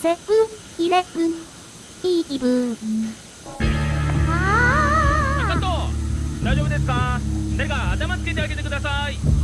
セブンイレブンいい気分あカ大丈夫ですか？誰か頭つけてあげてください。